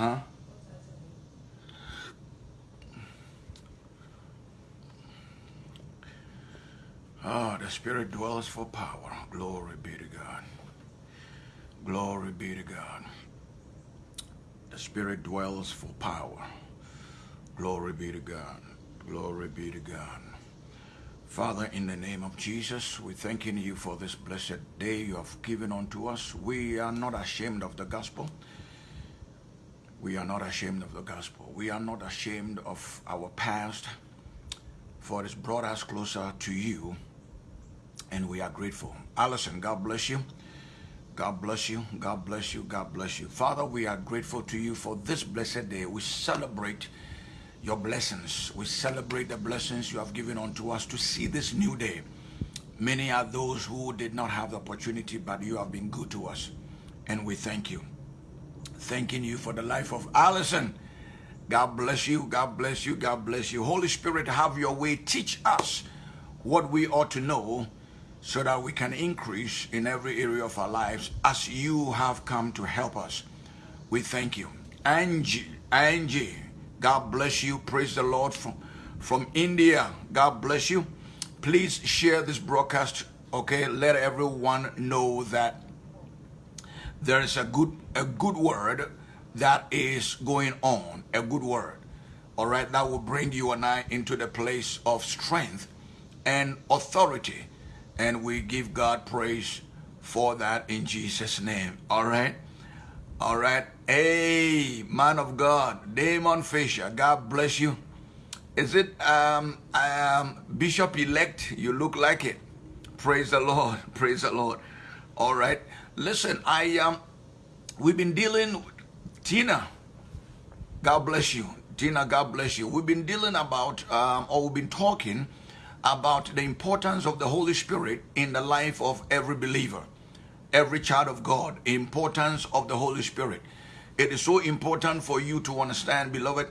Huh? Oh, the Spirit dwells for power. Glory be to God. Glory be to God. The Spirit dwells for power. Glory be to God. Glory be to God. Father, in the name of Jesus, we thanking you for this blessed day you have given unto us. We are not ashamed of the gospel. We are not ashamed of the gospel. We are not ashamed of our past, for it has brought us closer to you, and we are grateful. Allison, God bless you. God bless you. God bless you. God bless you. Father, we are grateful to you for this blessed day. We celebrate your blessings. We celebrate the blessings you have given unto us to see this new day. Many are those who did not have the opportunity, but you have been good to us. And we thank you. Thanking you for the life of Allison. God bless you. God bless you. God bless you. Holy Spirit, have your way. Teach us what we ought to know so that we can increase in every area of our lives as you have come to help us. We thank you. Angie, Angie, God bless you. Praise the Lord from, from India. God bless you. Please share this broadcast. Okay, let everyone know that there is a good a good word that is going on. A good word. All right, that will bring you and I into the place of strength and authority. And we give God praise for that in Jesus' name. All right. All right. Hey, man of God, Damon Fisher, God bless you. Is it um, um, Bishop elect? You look like it. Praise the Lord. Praise the Lord. All right. Listen, I um, we've been dealing. Tina, God bless you. Tina, God bless you. We've been dealing about, um, or we've been talking about the importance of the Holy Spirit in the life of every believer, every child of God. Importance of the Holy Spirit. It is so important for you to understand, beloved,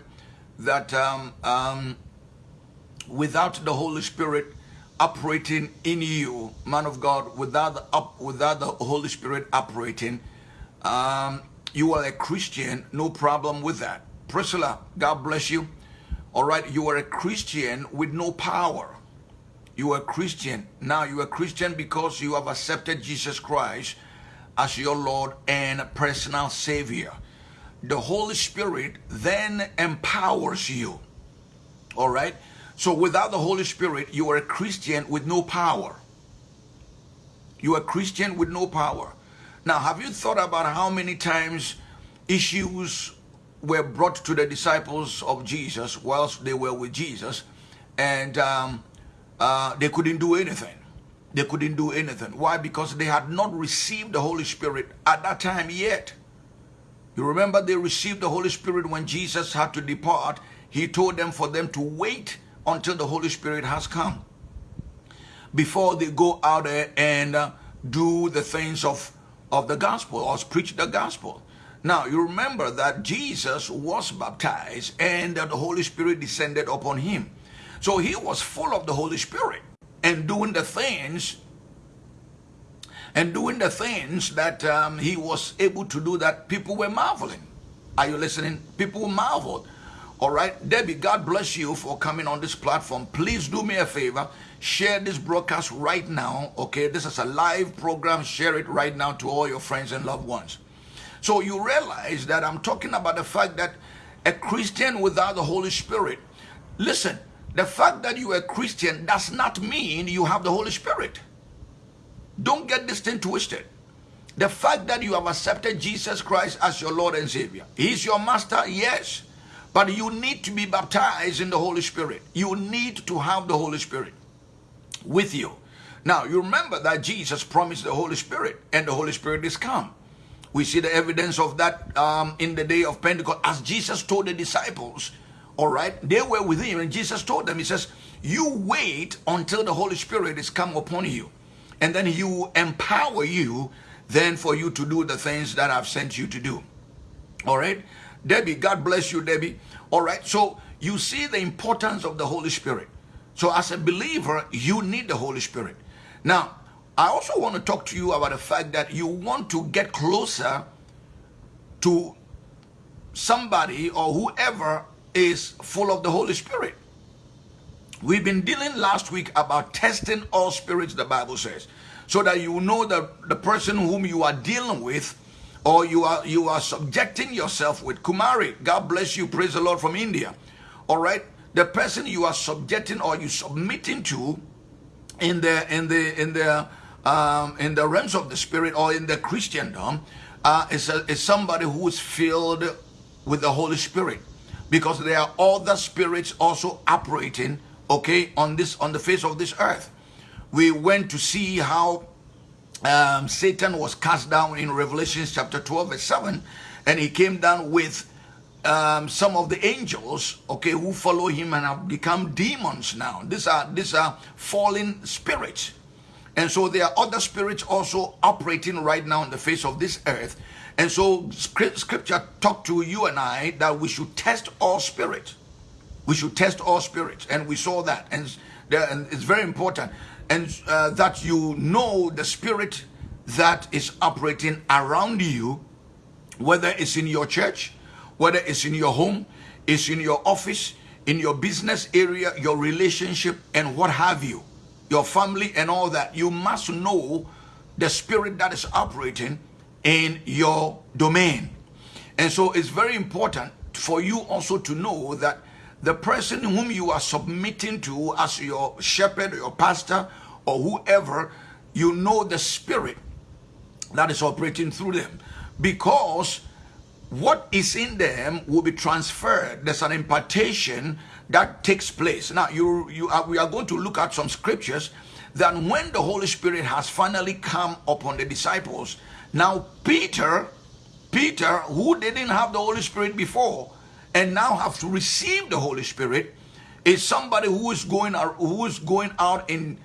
that um, um, without the Holy Spirit operating in you, man of God, without the, up, without the Holy Spirit operating, um, you are a Christian, no problem with that. Priscilla, God bless you. All right, you are a Christian with no power. You are a Christian. Now you are a Christian because you have accepted Jesus Christ as your Lord and personal Savior the Holy Spirit then empowers you. All right? So without the Holy Spirit, you are a Christian with no power. You are a Christian with no power. Now, have you thought about how many times issues were brought to the disciples of Jesus whilst they were with Jesus and um, uh, they couldn't do anything? They couldn't do anything. Why? Because they had not received the Holy Spirit at that time yet. You remember they received the Holy Spirit when Jesus had to depart. He told them for them to wait until the Holy Spirit has come before they go out there and uh, do the things of, of the gospel or preach the gospel. Now, you remember that Jesus was baptized and the Holy Spirit descended upon him. So he was full of the Holy Spirit and doing the things and doing the things that um, he was able to do that people were marveling. Are you listening? People marveled. All right, Debbie, God bless you for coming on this platform. Please do me a favor, share this broadcast right now. Okay, this is a live program. Share it right now to all your friends and loved ones. So you realize that I'm talking about the fact that a Christian without the Holy Spirit, listen, the fact that you are a Christian does not mean you have the Holy Spirit. Don't get this thing twisted. The fact that you have accepted Jesus Christ as your Lord and Savior, He's your master, yes. But you need to be baptized in the Holy Spirit. You need to have the Holy Spirit with you. Now, you remember that Jesus promised the Holy Spirit, and the Holy Spirit is come. We see the evidence of that um, in the day of Pentecost, as Jesus told the disciples, all right, they were with him, and Jesus told them, He says, You wait until the Holy Spirit is come upon you and then he will empower you then for you to do the things that I've sent you to do. All right? Debbie, God bless you, Debbie. All right, so you see the importance of the Holy Spirit. So as a believer, you need the Holy Spirit. Now, I also want to talk to you about the fact that you want to get closer to somebody or whoever is full of the Holy Spirit. We've been dealing last week about testing all spirits, the Bible says, so that you know that the person whom you are dealing with or you are you are subjecting yourself with Kumari. God bless you, praise the Lord from India. All right, the person you are subjecting or you submitting to in the in the in the um, in the realms of the spirit or in the Christendom uh, is, a, is somebody who is filled with the Holy Spirit because there are other spirits also operating okay on this on the face of this earth we went to see how um, Satan was cast down in Revelation chapter 12 verse 7 and he came down with um, some of the angels okay who follow him and have become demons now. These are these are fallen spirits. And so there are other spirits also operating right now on the face of this earth. And so scripture talked to you and I that we should test all spirits. We should test all spirits. And we saw that. And, and it's very important and uh, that you know the spirit that is operating around you, whether it's in your church, whether it's in your home, it's in your office, in your business area, your relationship, and what have you, your family, and all that. You must know the spirit that is operating in your domain. And so it's very important for you also to know that the person whom you are submitting to as your shepherd, your pastor, or whoever, you know the spirit that is operating through them. Because what is in them will be transferred. There's an impartation that takes place. Now, you, you are, we are going to look at some scriptures that when the Holy Spirit has finally come upon the disciples, now Peter, Peter, who didn't have the Holy Spirit before, and now have to receive the Holy Spirit is somebody who is going out, who is going out in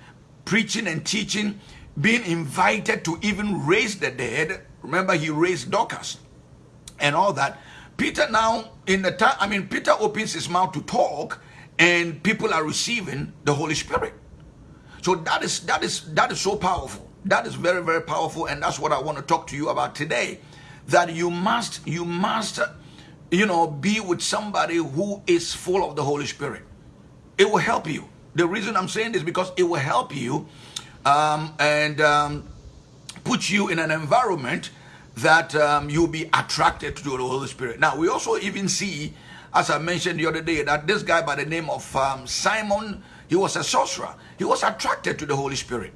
preaching and teaching, being invited to even raise the dead. Remember, he raised Dorcas and all that. Peter now, in the time, I mean, Peter opens his mouth to talk, and people are receiving the Holy Spirit. So that is that is that is so powerful. That is very very powerful, and that's what I want to talk to you about today. That you must you must you know, be with somebody who is full of the Holy Spirit. It will help you. The reason I'm saying this because it will help you um, and um, put you in an environment that um, you'll be attracted to the Holy Spirit. Now, we also even see, as I mentioned the other day, that this guy by the name of um, Simon, he was a sorcerer. He was attracted to the Holy Spirit.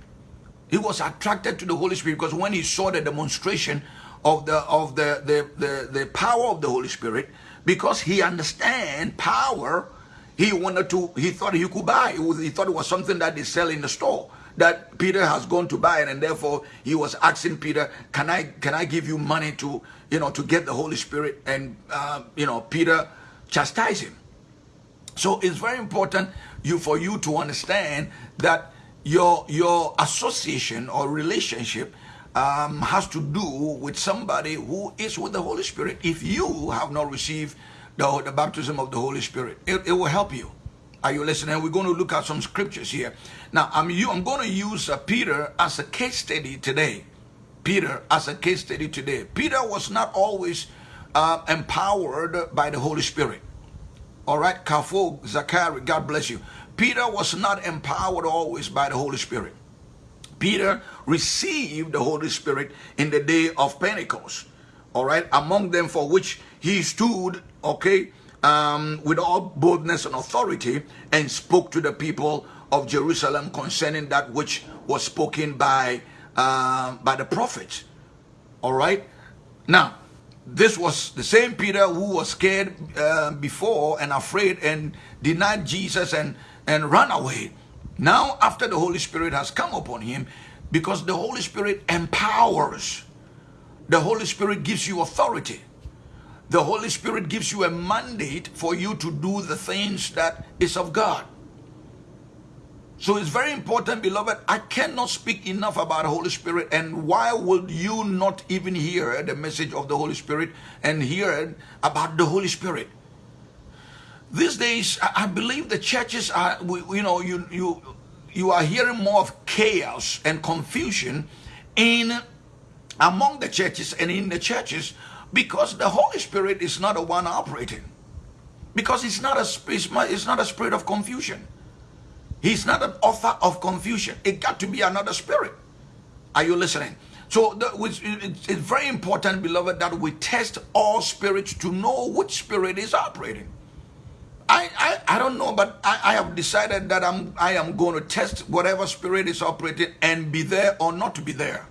He was attracted to the Holy Spirit because when he saw the demonstration of the of the the the, the power of the Holy Spirit because he understand power. He wanted to. He thought he could buy. He thought it was something that they sell in the store that Peter has gone to buy it, and therefore he was asking Peter, "Can I can I give you money to you know to get the Holy Spirit?" And uh, you know Peter chastised him. So it's very important you for you to understand that your your association or relationship um, has to do with somebody who is with the Holy Spirit. If you have not received the, the baptism of the Holy Spirit, it, it will help you. Are you listening? We're going to look at some scriptures here. Now, I'm, you, I'm going to use uh, Peter as a case study today. Peter as a case study today. Peter was not always uh, empowered by the Holy Spirit. All right, Kafo, Zachary, God bless you. Peter was not empowered always by the Holy Spirit. Peter received the Holy Spirit in the day of Pentecost. All right, among them for which he stood, okay, um, with all boldness and authority and spoke to the people of Jerusalem concerning that which was spoken by uh, by the prophets. All right, now this was the same Peter who was scared uh, before and afraid and denied Jesus and and ran away. Now, after the Holy Spirit has come upon him, because the Holy Spirit empowers, the Holy Spirit gives you authority. The Holy Spirit gives you a mandate for you to do the things that is of God. So it's very important, beloved. I cannot speak enough about the Holy Spirit. And why would you not even hear the message of the Holy Spirit and hear about the Holy Spirit? These days, I believe the churches are, you know, you, you, you are hearing more of chaos and confusion in among the churches and in the churches Because the Holy Spirit is not the one operating. Because it's not a it's not a spirit of confusion. He's not an author of confusion. It got to be another spirit. Are you listening? So it's very important, beloved, that we test all spirits to know which spirit is operating. I, I, I don't know, but I, I have decided that I'm I am going to test whatever spirit is operating and be there or not to be there.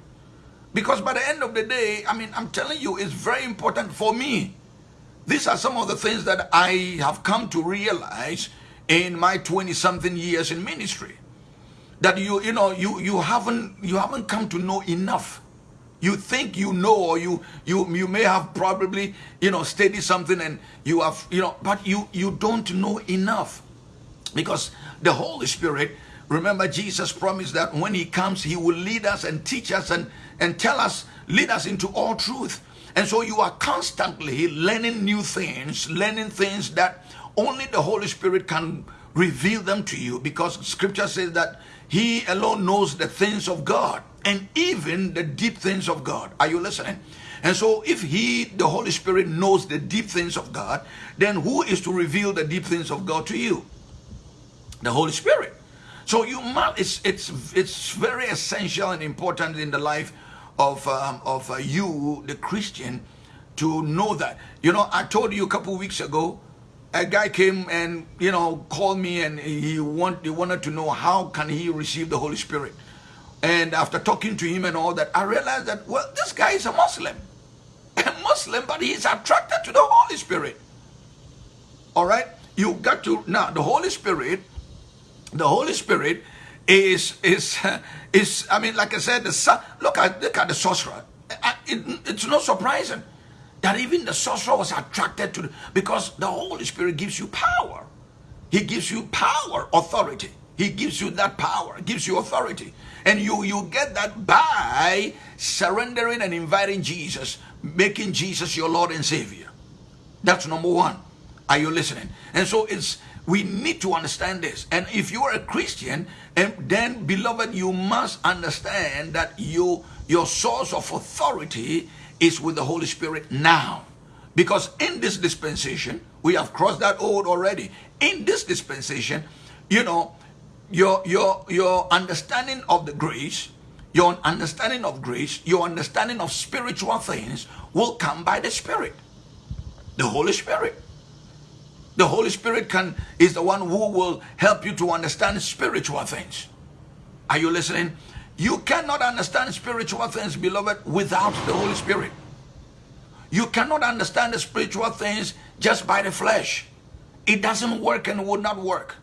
Because by the end of the day, I mean, I'm telling you, it's very important for me. These are some of the things that I have come to realize in my 20 something years in ministry. That you, you know, you, you haven't, you haven't come to know enough you think you know or you you you may have probably you know studied something and you have you know but you you don't know enough. Because the holy spirit remember jesus promised that when he comes he will lead us and teach us and and tell us lead us into all truth. And so you are constantly learning new things learning things that only the holy spirit can reveal them to you. Because scripture says that he alone knows the things of god and even the deep things of God. Are you listening? And so if he, the Holy Spirit, knows the deep things of God, then who is to reveal the deep things of God to you? The Holy Spirit. So you must, it's, it's, it's very essential and important in the life of, um, of uh, you, the Christian, to know that. You know, I told you a couple weeks ago, a guy came and, you know, called me and he, want, he wanted to know how can he receive the Holy Spirit. And after talking to him and all that, I realized that, well, this guy is a Muslim. A Muslim, but he's attracted to the Holy Spirit. All right? You got to, now, the Holy Spirit, the Holy Spirit is, is, is I mean, like I said, the look at, look at the sorcerer. It, it's not surprising that even the sorcerer was attracted to, the, because the Holy Spirit gives you power. He gives you power, authority. He gives you that power, gives you authority. And you, you get that by surrendering and inviting Jesus, making Jesus your Lord and Savior. That's number one. Are you listening? And so it's we need to understand this. And if you are a Christian, and then beloved, you must understand that you your source of authority is with the Holy Spirit now. Because in this dispensation, we have crossed that old already. In this dispensation, you know, your your your understanding of the grace your understanding of grace your understanding of spiritual things will come by the spirit. The holy spirit. The holy spirit can is the one who will help you to understand spiritual things. Are you listening? You cannot understand spiritual things beloved without the holy spirit. You cannot understand the spiritual things just by the flesh. It doesn't work and would not work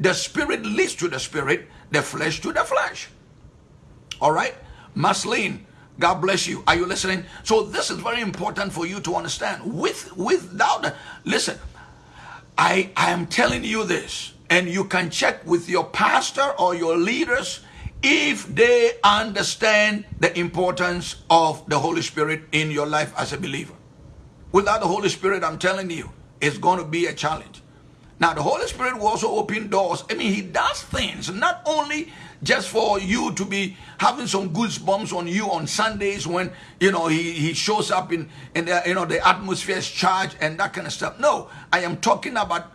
the spirit leads to the spirit, the flesh to the flesh. All right? Maslin, God bless you. Are you listening? So this is very important for you to understand. With without listen, I I am telling you this, and you can check with your pastor or your leaders if they understand the importance of the Holy Spirit in your life as a believer. Without the Holy Spirit, I'm telling you, it's going to be a challenge. Now, the Holy Spirit will also open doors. I mean, He does things not only just for you to be having some goosebumps on you on Sundays when you know He He shows up in in the, you know the atmosphere is charged and that kind of stuff. No, I am talking about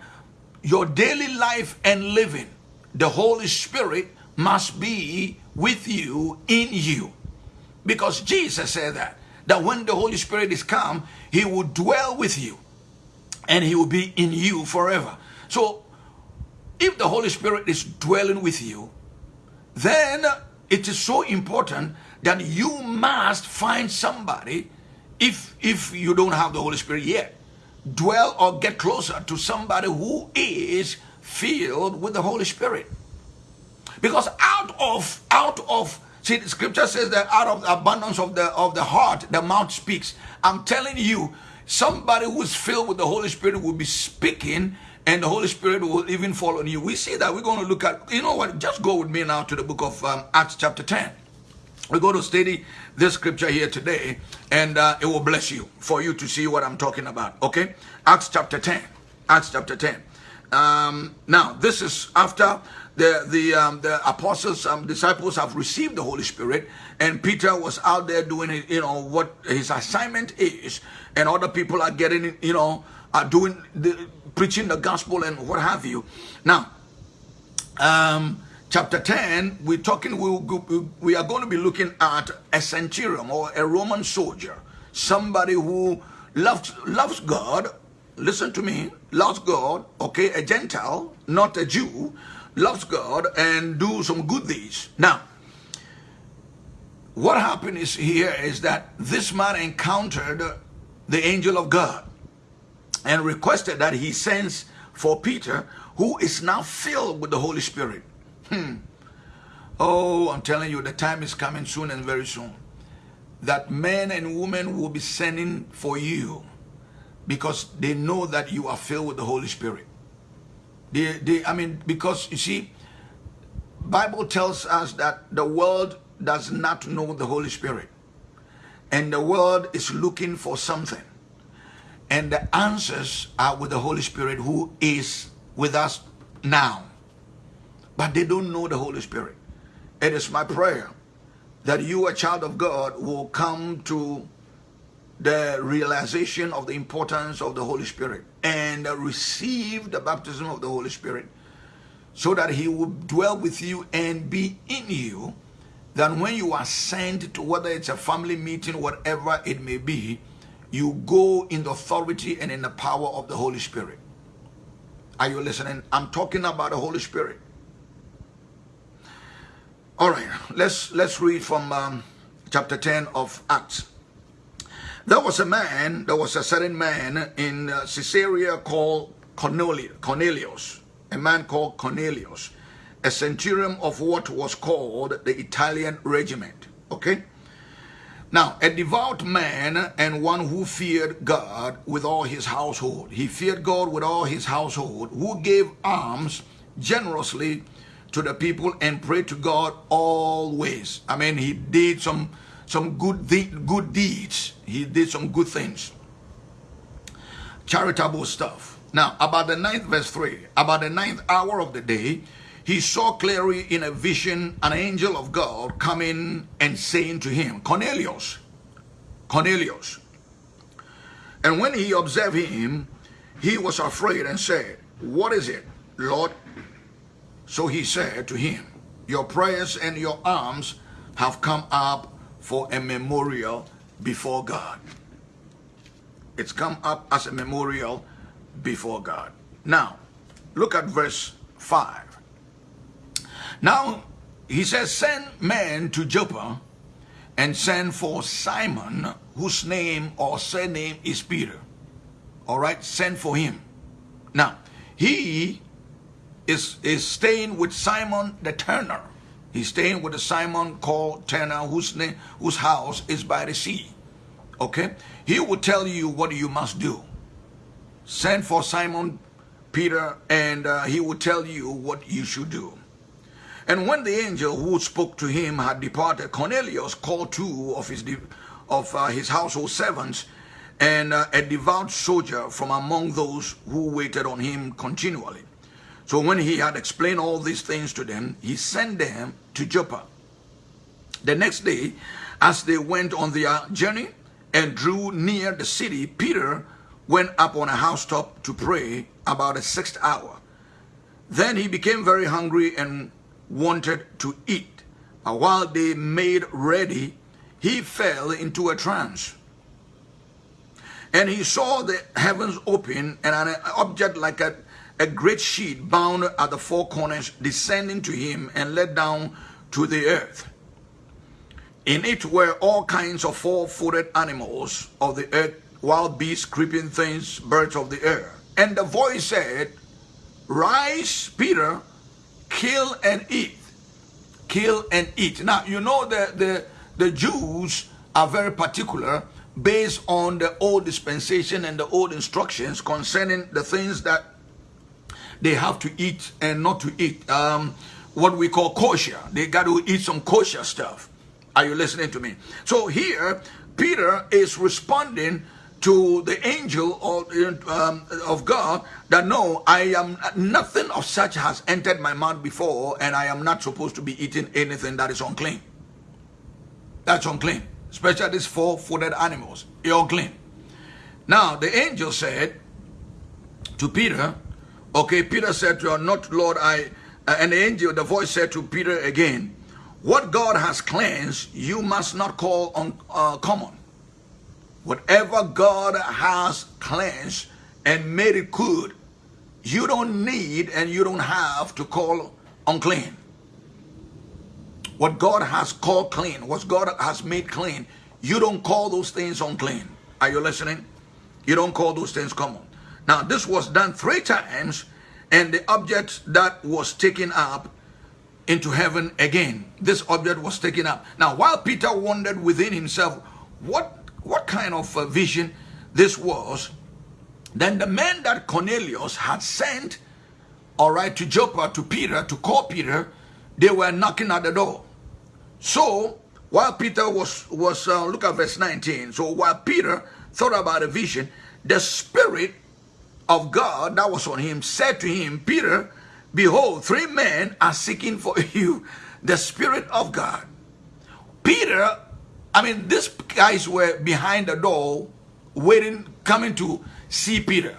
your daily life and living. The Holy Spirit must be with you in you, because Jesus said that that when the Holy Spirit is come, He will dwell with you, and He will be in you forever. So, if the Holy Spirit is dwelling with you, then it is so important that you must find somebody, if, if you don't have the Holy Spirit yet, dwell or get closer to somebody who is filled with the Holy Spirit. Because out of, out of, see the scripture says that out of the abundance of the, of the heart, the mouth speaks. I'm telling you, somebody who is filled with the Holy Spirit will be speaking and the Holy Spirit will even fall on you. We see that. We're going to look at, you know what, just go with me now to the book of um, Acts chapter 10. We're going to study this scripture here today, and uh, it will bless you for you to see what I'm talking about. Okay? Acts chapter 10. Acts chapter 10. Um, now, this is after the the um, the apostles, um, disciples have received the Holy Spirit, and Peter was out there doing you know what his assignment is, and other people are getting you know are doing the preaching the gospel and what have you. Now, um, chapter 10, we're talking, we, we are going to be looking at a centurion or a Roman soldier, somebody who loves, loves God, listen to me, loves God, okay, a Gentile, not a Jew, loves God and do some good deeds. Now, what happened is here is that this man encountered the angel of God and requested that he sends for Peter, who is now filled with the Holy Spirit. Hmm. Oh, I'm telling you, the time is coming soon and very soon. That men and women will be sending for you because they know that you are filled with the Holy Spirit. They, they, I mean, because you see, Bible tells us that the world does not know the Holy Spirit. And the world is looking for something. And the answers are with the Holy Spirit who is with us now but they don't know the Holy Spirit. It is my prayer that you, a child of God, will come to the realization of the importance of the Holy Spirit and receive the baptism of the Holy Spirit so that he will dwell with you and be in you Then, when you are sent to whether it's a family meeting whatever it may be you go in the authority and in the power of the Holy Spirit are you listening I'm talking about the Holy Spirit all right, let's let's read from um, chapter 10 of Acts. There was a man, there was a certain man in uh, Caesarea called Cornelius, a man called Cornelius, a centurion of what was called the Italian regiment. Okay? Now, a devout man and one who feared God with all his household. He feared God with all his household, who gave alms generously to the people and pray to God always. I mean, he did some some good good deeds. He did some good things. Charitable stuff. Now, about the ninth verse 3, about the ninth hour of the day, he saw clearly in a vision an angel of God coming and saying to him, Cornelius, Cornelius. And when he observed him, he was afraid and said, What is it, Lord? So he said to him, Your prayers and your alms have come up for a memorial before God. It's come up as a memorial before God. Now, look at verse 5. Now, he says, Send men to Joppa and send for Simon, whose name or surname is Peter. All right, send for him. Now, he is, is staying with Simon the Tanner. He's staying with a Simon called Tanner, whose, name, whose house is by the sea. Okay? He will tell you what you must do. Send for Simon Peter, and uh, he will tell you what you should do. And when the angel who spoke to him had departed, Cornelius called two of his, of, uh, his household servants and uh, a devout soldier from among those who waited on him continually. So when he had explained all these things to them, he sent them to Joppa. The next day, as they went on their journey and drew near the city, Peter went up on a housetop to pray about the sixth hour. Then he became very hungry and wanted to eat. But while they made ready, he fell into a trance. And he saw the heavens open and an object like a a great sheet bound at the four corners descending to him and let down to the earth. In it were all kinds of four-footed animals of the earth, wild beasts, creeping things, birds of the air. And the voice said, Rise, Peter, kill and eat. Kill and eat. Now, you know that the, the Jews are very particular based on the old dispensation and the old instructions concerning the things that they have to eat and not to eat um, what we call kosher. They got to eat some kosher stuff. Are you listening to me? So here, Peter is responding to the angel of, um, of God that no, I am nothing of such has entered my mouth before, and I am not supposed to be eating anything that is unclean. That's unclean, especially these four-footed animals. You're unclean. Now the angel said to Peter, okay, Peter said to her, not Lord, I, uh, and the angel, the voice said to Peter again, what God has cleansed, you must not call on uh, common. Whatever God has cleansed and made it good, you don't need and you don't have to call unclean. What God has called clean, what God has made clean, you don't call those things unclean. Are you listening? You don't call those things common. Now, this was done three times, and the object that was taken up into heaven again. This object was taken up. Now, while Peter wondered within himself, what what kind of a vision this was, then the men that Cornelius had sent, all right, to Joppa, to Peter, to call Peter, they were knocking at the door. So, while Peter was, was uh, look at verse 19. So, while Peter thought about a vision, the Spirit of God that was on him said to him, Peter, behold, three men are seeking for you, the Spirit of God. Peter I mean, these guys were behind the door, waiting, coming to see Peter.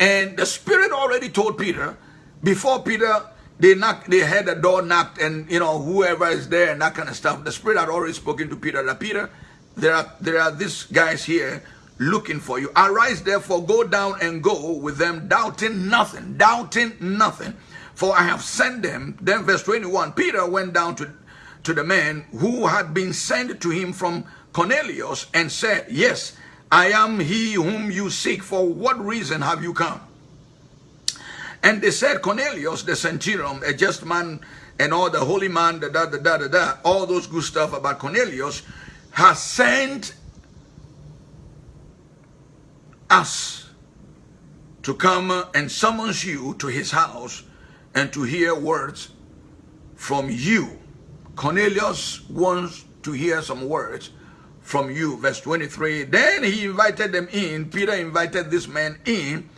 And the Spirit already told Peter, before Peter, they knocked, they had the door knocked, and you know, whoever is there and that kind of stuff. The Spirit had already spoken to Peter that Peter, there are there are these guys here looking for you. Arise therefore, go down and go with them, doubting nothing, doubting nothing. For I have sent them. Then verse 21, Peter went down to to the man who had been sent to him from Cornelius and said, Yes, I am he whom you seek. For what reason have you come? And they said, Cornelius, the centurion, a just man, and all the holy man, da da da da da, da all those good stuff about Cornelius, has sent us to come and summons you to his house and to hear words from you Cornelius wants to hear some words from you. Verse 23. Then he invited them in. Peter invited this man in.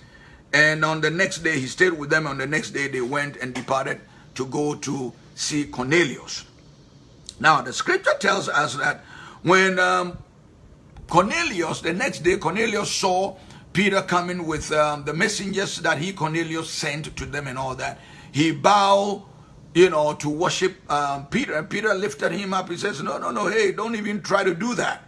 And on the next day, he stayed with them. On the next day, they went and departed to go to see Cornelius. Now, the scripture tells us that when um, Cornelius, the next day, Cornelius saw Peter coming with um, the messengers that he, Cornelius, sent to them and all that. He bowed you know, to worship um, Peter. And Peter lifted him up. He says, no, no, no, hey, don't even try to do that.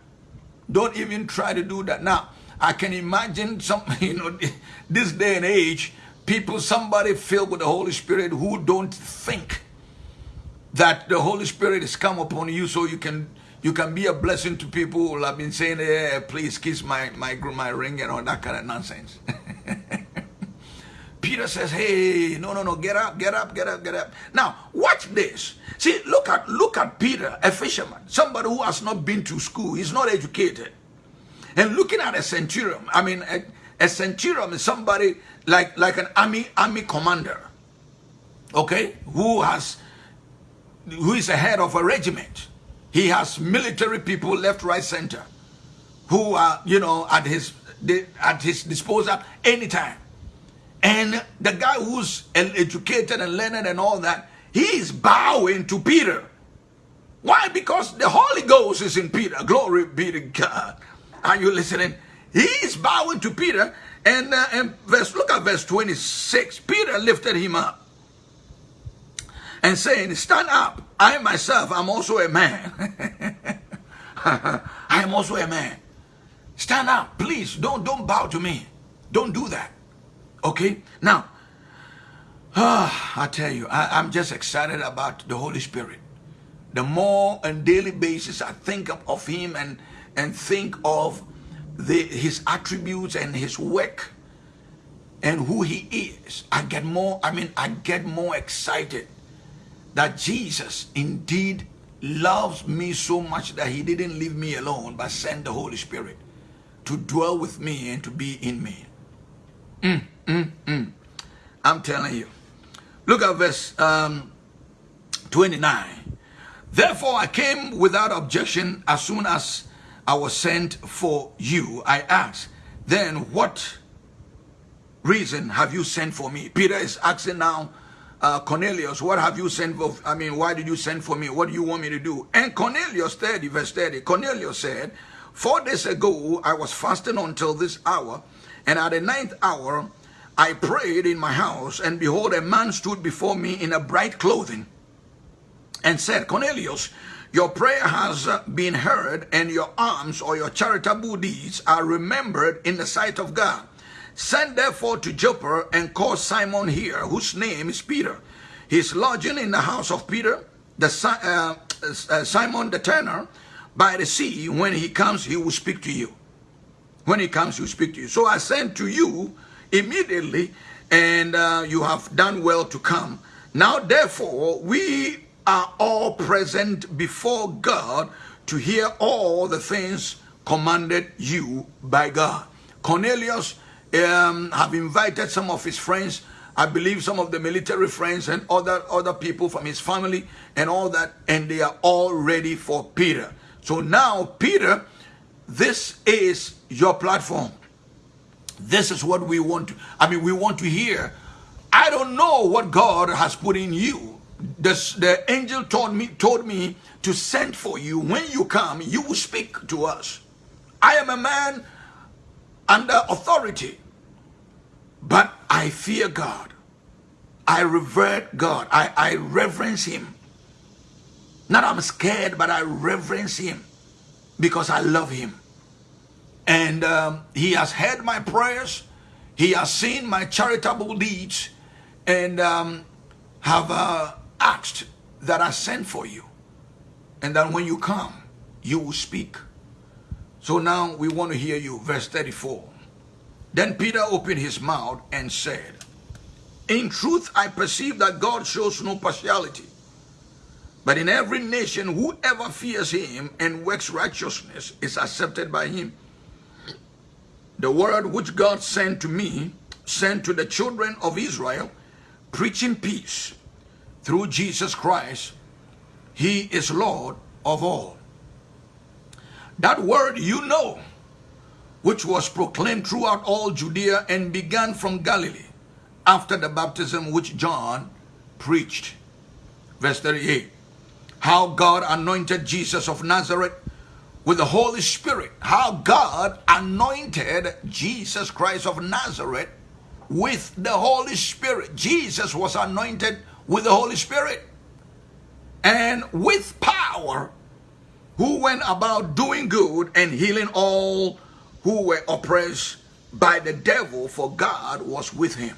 Don't even try to do that. Now, I can imagine some, you know, this day and age, people, somebody filled with the Holy Spirit who don't think that the Holy Spirit has come upon you so you can you can be a blessing to people who have been saying, hey, please kiss my, my, my ring and all that kind of nonsense. Peter says, hey, no, no, no, get up, get up, get up, get up. Now, watch this. See, look at look at Peter, a fisherman, somebody who has not been to school, he's not educated. And looking at a centurion, I mean, a, a centurion is somebody like, like an army, army commander, okay, who has, who is a head of a regiment. He has military people left, right, center, who are, you know, at his, at his disposal anytime. And the guy who's educated and learned and all that, he is bowing to Peter. Why? Because the Holy Ghost is in Peter. Glory be to God. Are you listening? He's bowing to Peter. And, uh, and verse, look at verse 26. Peter lifted him up and saying, stand up. I myself am also a man. I am also a man. Stand up, please. Don't, don't bow to me. Don't do that. Okay? Now, ah, I tell you, I, I'm just excited about the Holy Spirit. The more on daily basis I think of, of him and, and think of the, his attributes and his work and who he is, I get more, I mean, I get more excited that Jesus indeed loves me so much that he didn't leave me alone but sent the Holy Spirit to dwell with me and to be in me. Mm. Mm, mm. I'm telling you. Look at verse um, 29. Therefore I came without objection as soon as I was sent for you. I asked, then what reason have you sent for me? Peter is asking now, uh, Cornelius, what have you sent for? I mean, why did you send for me? What do you want me to do? And Cornelius 30, verse 30, Cornelius said, Four days ago, I was fasting until this hour, and at the ninth hour, I prayed in my house, and behold, a man stood before me in a bright clothing and said, Cornelius, your prayer has uh, been heard, and your alms or your charitable deeds are remembered in the sight of God. Send therefore to Joppa and call Simon here, whose name is Peter. He is lodging in the house of Peter, the uh, uh, Simon the tanner, by the sea. When he comes, he will speak to you. When he comes, he will speak to you. So I sent to you immediately, and uh, you have done well to come. Now, therefore, we are all present before God to hear all the things commanded you by God. Cornelius um, have invited some of his friends, I believe some of the military friends and other, other people from his family and all that, and they are all ready for Peter. So now, Peter, this is your platform. This is what we want to, I mean, we want to hear. I don't know what God has put in you. The, the angel told me, told me to send for you. When you come, you will speak to us. I am a man under authority. But I fear God. I revere God. I, I reverence Him. Not I'm scared, but I reverence Him because I love Him. And um, He has heard my prayers. He has seen my charitable deeds and um, have uh, asked that I send for you. And that when you come, you will speak. So now we want to hear you. Verse 34. Then Peter opened his mouth and said, In truth, I perceive that God shows no partiality. But in every nation, whoever fears him and works righteousness is accepted by him. The word which God sent to me, sent to the children of Israel, preaching peace through Jesus Christ. He is Lord of all. That word you know, which was proclaimed throughout all Judea and began from Galilee after the baptism which John preached. Verse 38. How God anointed Jesus of Nazareth with the Holy Spirit. How God anointed Jesus Christ of Nazareth with the Holy Spirit. Jesus was anointed with the Holy Spirit and with power who went about doing good and healing all who were oppressed by the devil, for God was with him.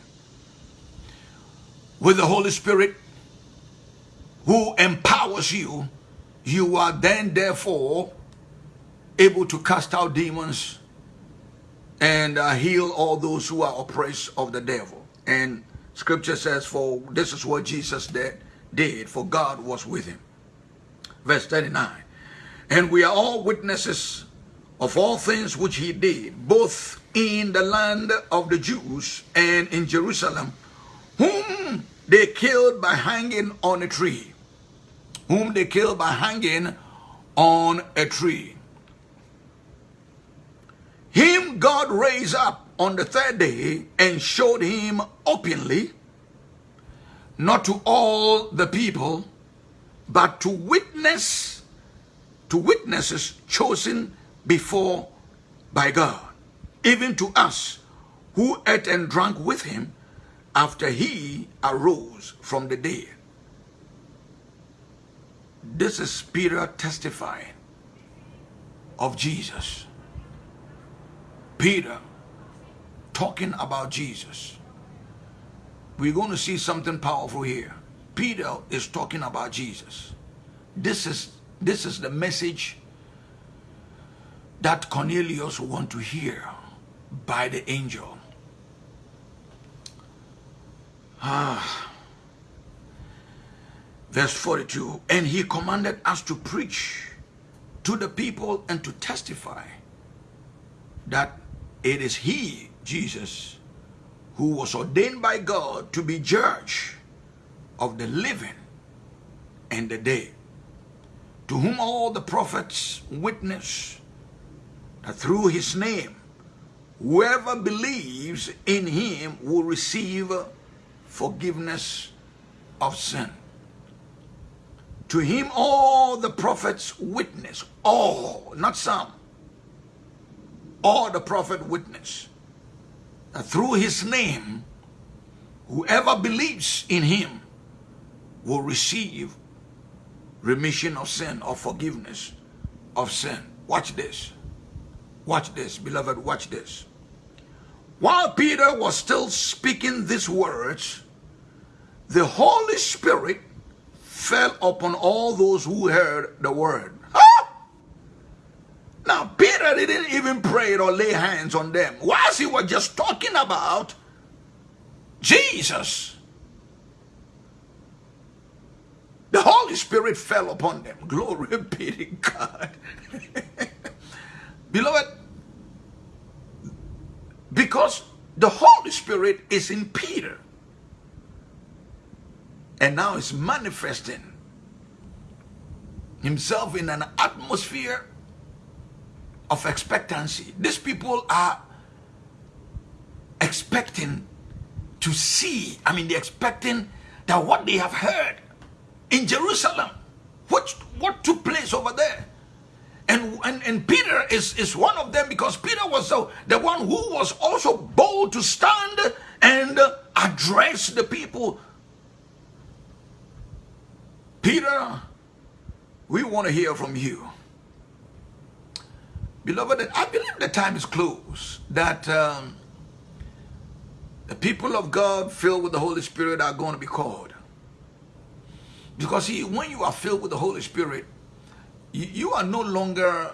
With the Holy Spirit who empowers you, you are then therefore able to cast out demons and uh, heal all those who are oppressed of the devil. And scripture says, for this is what Jesus did, did for God was with him. Verse 39. And we are all witnesses of all things which he did, both in the land of the Jews and in Jerusalem, whom they killed by hanging on a tree. Whom they killed by hanging on a tree. Him God raised up on the third day and showed him openly, not to all the people, but to witness, to witnesses chosen before by God, even to us who ate and drank with him after he arose from the dead. This is Peter testifying of Jesus. Peter talking about Jesus. We're going to see something powerful here. Peter is talking about Jesus. This is this is the message that Cornelius want to hear by the angel. Ah. Verse 42, and he commanded us to preach to the people and to testify that it is he, Jesus, who was ordained by God to be judge of the living and the dead, to whom all the prophets witness that through his name, whoever believes in him will receive forgiveness of sin. To him all the prophets witness, all, not some, all the prophet witness. That through his name, whoever believes in him will receive remission of sin or forgiveness of sin. Watch this. Watch this, beloved, watch this. While Peter was still speaking these words, the Holy Spirit fell upon all those who heard the word. Now, Peter didn't even pray or lay hands on them. Whilst he was just talking about Jesus, the Holy Spirit fell upon them. Glory be to God. Beloved, because the Holy Spirit is in Peter and now is manifesting himself in an atmosphere of expectancy. These people are expecting to see, I mean, they're expecting that what they have heard in Jerusalem, what, what took place over there. And, and, and Peter is, is one of them because Peter was the, the one who was also bold to stand and address the people. Peter, we want to hear from you. Beloved, I believe the time is close that um, the people of God filled with the Holy Spirit are going to be called. Because see, when you are filled with the Holy Spirit, you, you are no longer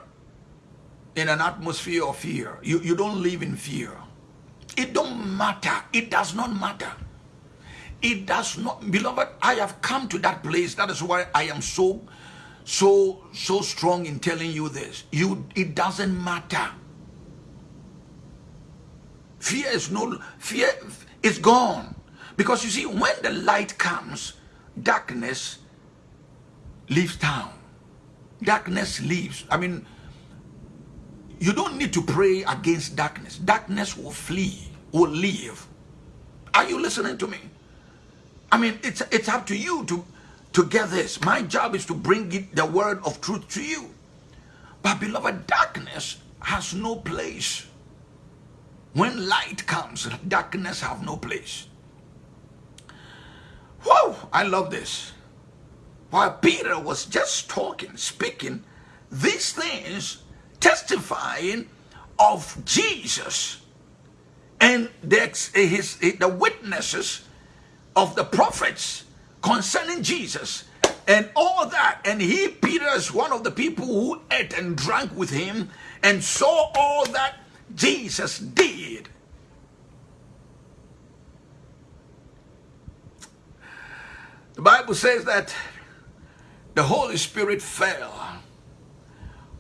in an atmosphere of fear. You, you don't live in fear. It don't matter. It does not matter. It does not, beloved, I have come to that place. That is why I am so, so, so strong in telling you this. You, it doesn't matter. Fear is no, fear is gone. Because you see, when the light comes, darkness leaves town. Darkness leaves. I mean, you don't need to pray against darkness. Darkness will flee, will leave. Are you listening to me? I mean, it's, it's up to you to, to get this. My job is to bring the word of truth to you. But beloved, darkness has no place. When light comes, darkness have no place. Whoa, I love this. While Peter was just talking, speaking, these things testifying of Jesus and the, his, the witnesses of the prophets concerning Jesus and all that. And he, Peter, is one of the people who ate and drank with him and saw all that Jesus did. The Bible says that the Holy Spirit fell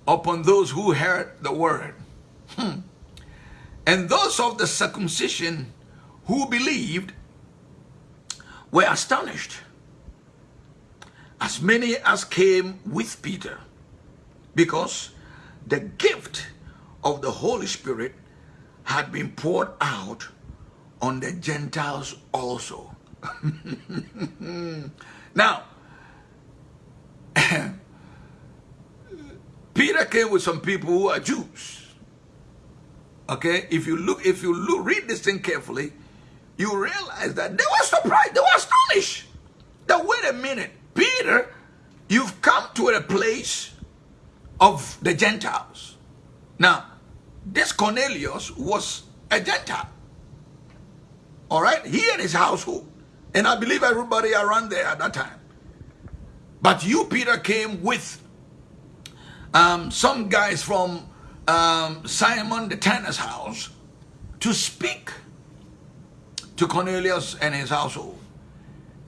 upon those who heard the word. Hmm. And those of the circumcision who believed were astonished, as many as came with Peter, because the gift of the Holy Spirit had been poured out on the Gentiles also. now, Peter came with some people who are Jews. Okay, if you look, if you look, read this thing carefully, you realize that they were surprised, they were astonished. That wait a minute, Peter, you've come to a place of the Gentiles. Now, this Cornelius was a Gentile. All right, he and his household. And I believe everybody around there at that time. But you, Peter, came with um, some guys from um, Simon the tanner's house to speak to Cornelius and his household.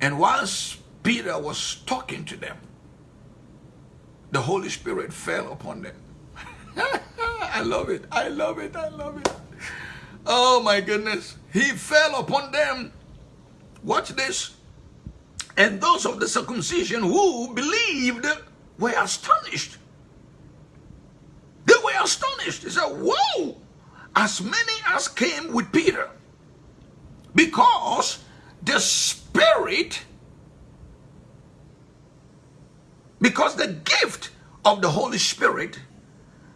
And whilst Peter was talking to them, the Holy Spirit fell upon them. I love it. I love it. I love it. Oh my goodness. He fell upon them. Watch this. And those of the circumcision who believed were astonished. They were astonished. They said, Whoa! As many as came with Peter. Because the Spirit, because the gift of the Holy Spirit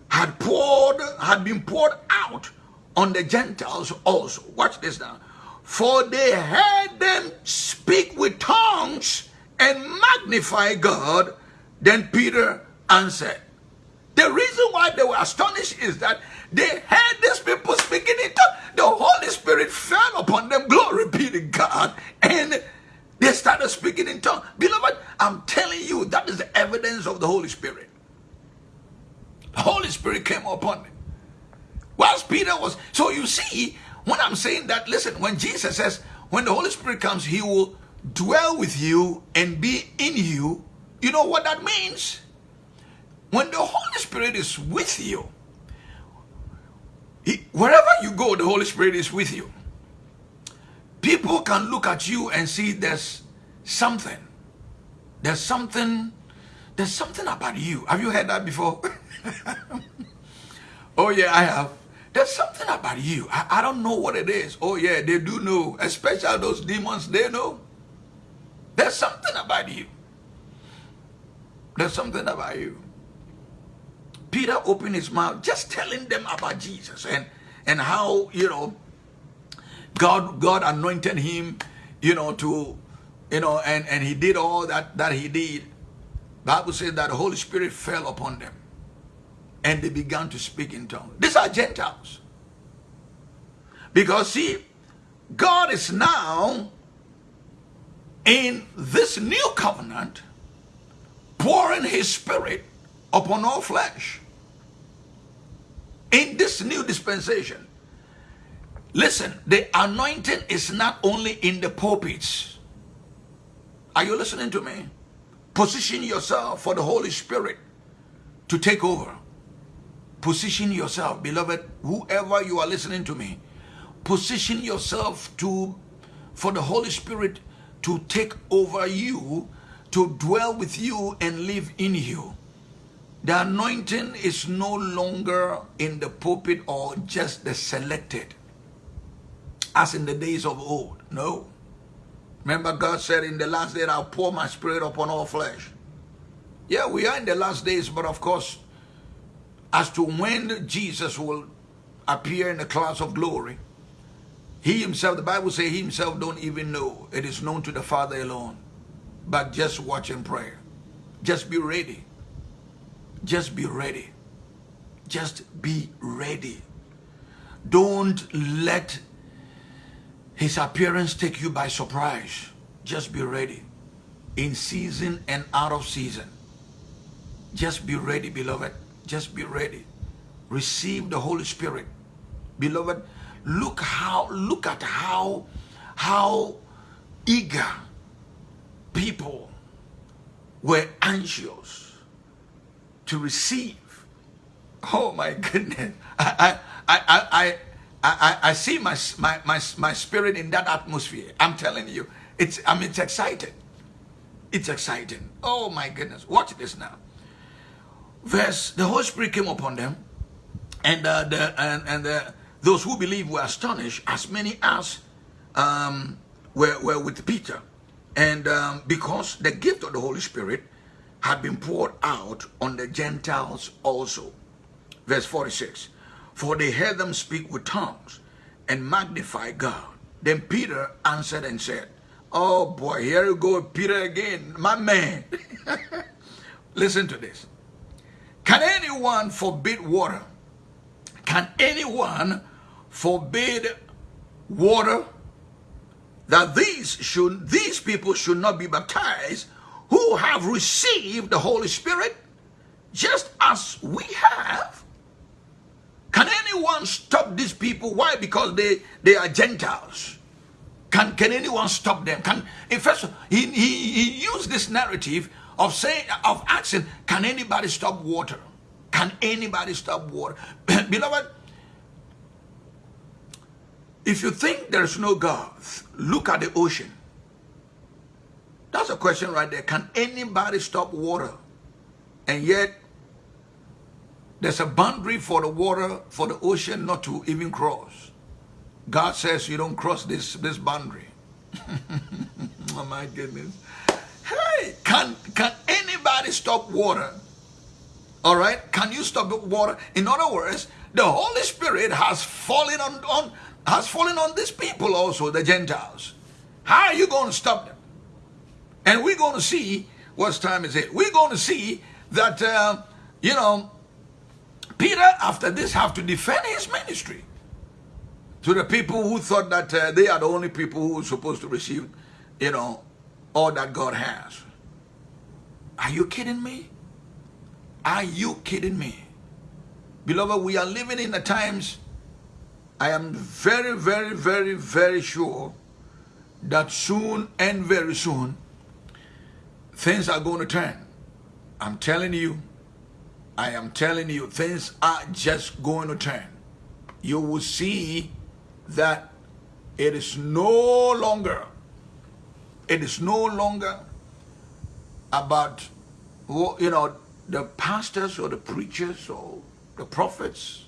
had poured, had been poured out on the Gentiles also. Watch this now. For they heard them speak with tongues and magnify God. Then Peter answered. The reason why they were astonished is that they heard these people speaking in tongues. The Holy Spirit fell upon them. Glory be to God. And they started speaking in tongues. Beloved, I'm telling you, that is the evidence of the Holy Spirit. The Holy Spirit came upon them. Whilst Peter was, so you see, when I'm saying that, listen, when Jesus says, when the Holy Spirit comes, he will dwell with you and be in you, you know what that means? When the Holy Spirit is with you, he, wherever you go, the Holy Spirit is with you. People can look at you and see there's something. There's something, there's something about you. Have you heard that before? oh yeah, I have. There's something about you. I, I don't know what it is. Oh yeah, they do know. Especially those demons, they know. There's something about you. There's something about you. Peter opened his mouth just telling them about Jesus and, and how, you know, God, God anointed him, you know, to, you know, and, and he did all that, that he did. Bible says that the Holy Spirit fell upon them and they began to speak in tongues. These are Gentiles. Because see, God is now in this new covenant pouring his spirit upon all flesh. In this new dispensation, listen, the anointing is not only in the pulpits. Are you listening to me? Position yourself for the Holy Spirit to take over. Position yourself, beloved, whoever you are listening to me, position yourself to for the Holy Spirit to take over you, to dwell with you and live in you. The anointing is no longer in the pulpit or just the selected, as in the days of old. No. Remember God said in the last day, I'll pour my spirit upon all flesh. Yeah, we are in the last days, but of course, as to when Jesus will appear in the clouds of glory. He himself, the Bible says he himself don't even know. It is known to the Father alone. But just watch and pray. Just be ready. Just be ready. Just be ready. Don't let his appearance take you by surprise. Just be ready. In season and out of season. Just be ready, beloved. Just be ready. Receive the Holy Spirit. Beloved, look how look at how how eager people were anxious to receive. Oh my goodness. I I I I I, I see my, my my my spirit in that atmosphere. I'm telling you, it's I mean it's exciting. It's exciting. Oh my goodness. Watch this now verse, the Holy Spirit came upon them, and uh, the and and the, those who believed were astonished, as many as um, were were with Peter, and um, because the gift of the Holy Spirit had been poured out on the Gentiles also. Verse 46, for they heard them speak with tongues and magnify God. Then Peter answered and said, Oh boy, here you go, Peter again, my man. Listen to this. Can anyone forbid water? Can anyone forbid water that these should these people should not be baptized who have received the Holy Spirit just as we have? Can anyone stop these people? Why? Because they, they are Gentiles. Can, can anyone stop them? Can in fact he, he, he used this narrative of saying of asking, can anybody stop water? Can anybody stop water? Beloved, if you think there's no God, look at the ocean. That's a question right there. Can anybody stop water? And yet, There's a boundary for the water, for the ocean not to even cross. God says you don't cross this, this boundary. oh my goodness. Hey, can, can anybody stop water? All right? Can you stop water? In other words, the Holy Spirit has fallen on, on has fallen on these people also, the Gentiles. How are you going to stop them? And we're going to see, what time is it? We're going to see that, uh, you know, Peter, after this, have to defend his ministry to the people who thought that uh, they are the only people who are supposed to receive, you know, all that God has. Are you kidding me? Are you kidding me? Beloved, we are living in the times, I am very, very, very, very sure that soon and very soon, things are going to turn. I'm telling you, I am telling you, things are just going to turn. You will see that it is no longer, it is no longer about, you know, the pastors or the preachers or the prophets.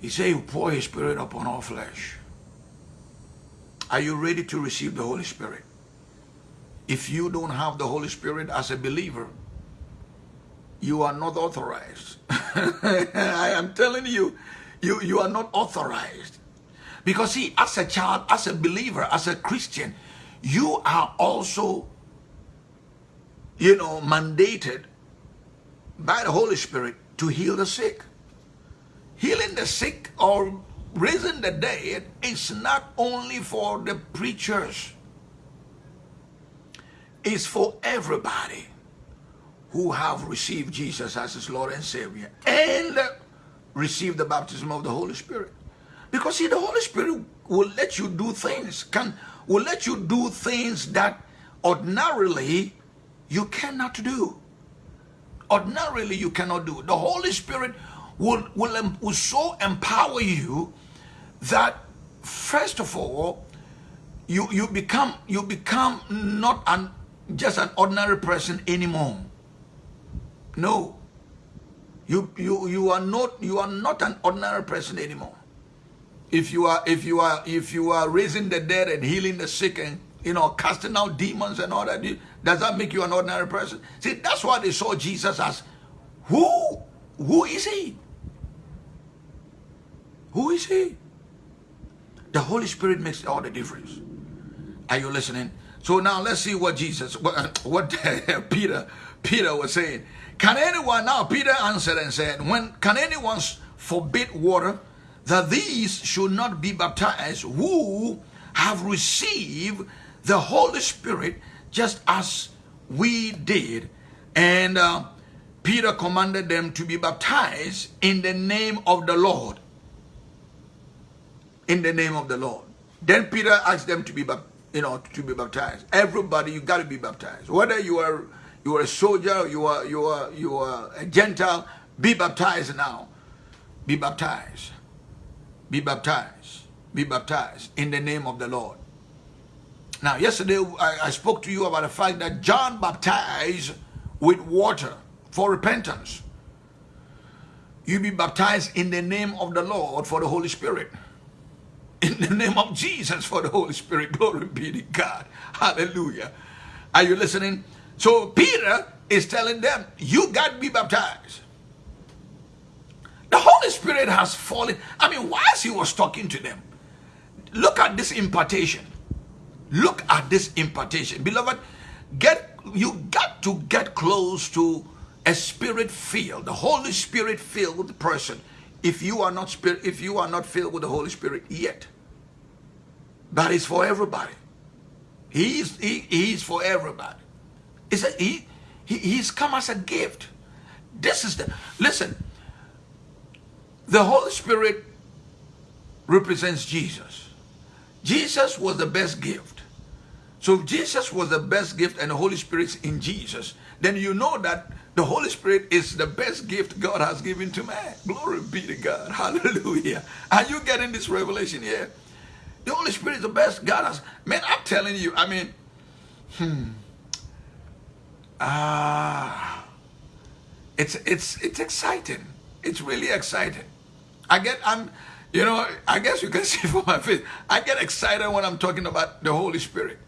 He said, pour his spirit upon all flesh. Are you ready to receive the Holy Spirit? If you don't have the Holy Spirit as a believer, you are not authorized. I am telling you, you, you are not authorized. Because see, as a child, as a believer, as a Christian, you are also, you know, mandated by the Holy Spirit to heal the sick. Healing the sick or raising the dead is not only for the preachers. It's for everybody who have received Jesus as his Lord and Savior and received the baptism of the Holy Spirit. Because see, the Holy Spirit will let you do things, can will let you do things that ordinarily you cannot do. Ordinarily you cannot do. The Holy Spirit will, will, will so empower you that first of all, you, you become you become not an just an ordinary person anymore. No. You, you, you are not you are not an ordinary person anymore. If you are if you are if you are raising the dead and healing the sick and you know casting out demons and all that, does that make you an ordinary person? See, that's why they saw Jesus as who who is he? Who is he? The Holy Spirit makes all the difference. Are you listening? So now let's see what Jesus, what, what Peter, Peter was saying. Can anyone, now Peter answered and said, when can anyone forbid water that these should not be baptized who have received the Holy Spirit just as we did? And uh, Peter commanded them to be baptized in the name of the Lord. In the name of the Lord. Then Peter asked them to be, you know, to be baptized. Everybody, you got to be baptized. Whether you are you are a soldier, you are, you are, you are a Gentile, be baptized now. Be baptized. Be baptized. Be baptized in the name of the Lord. Now, yesterday I, I spoke to you about the fact that John baptized with water for repentance. You be baptized in the name of the Lord for the Holy Spirit. In the name of Jesus for the Holy Spirit. Glory be to God. Hallelujah. Are you listening? So Peter is telling them, you got to be baptized. The Holy Spirit has fallen. I mean, whilst he was talking to them, look at this impartation. Look at this impartation. Beloved, get you got to get close to a spirit filled, the Holy Spirit filled the person. If you are not spirit, if you are not filled with the Holy Spirit yet, that is for everybody. He's he, he's for everybody. Is he, he he's come as a gift. This is the listen. The Holy Spirit represents Jesus. Jesus was the best gift. So if Jesus was the best gift and the Holy Spirit's in Jesus, then you know that the Holy Spirit is the best gift God has given to man. Glory be to God. Hallelujah. Are you getting this revelation here? The Holy Spirit is the best God has. Man, I'm telling you, I mean, hmm. Ah. it's it's it's exciting. It's really exciting. I get I'm you know, I guess you can see from my face, I get excited when I'm talking about the Holy Spirit.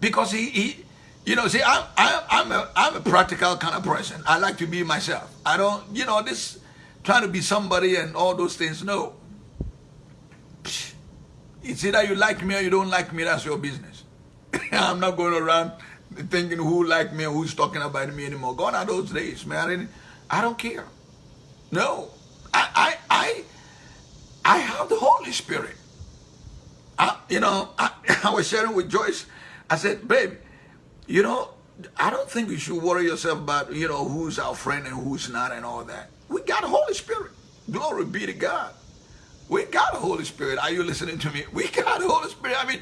Because he, he you know, see, I'm, I'm, I'm, a, I'm a practical kind of person. I like to be myself. I don't, you know, this trying to be somebody and all those things, no. It's either you like me or you don't like me, that's your business. I'm not going around thinking who like me who's talking about me anymore. Gone are those days, man. I don't care. No. I, I, I, I have the Holy Spirit. I, you know, I, I was sharing with Joyce. I said, babe, you know, I don't think you should worry yourself about, you know, who's our friend and who's not and all that. We got the Holy Spirit. Glory be to God. We got the Holy Spirit. Are you listening to me? We got the Holy Spirit. I mean,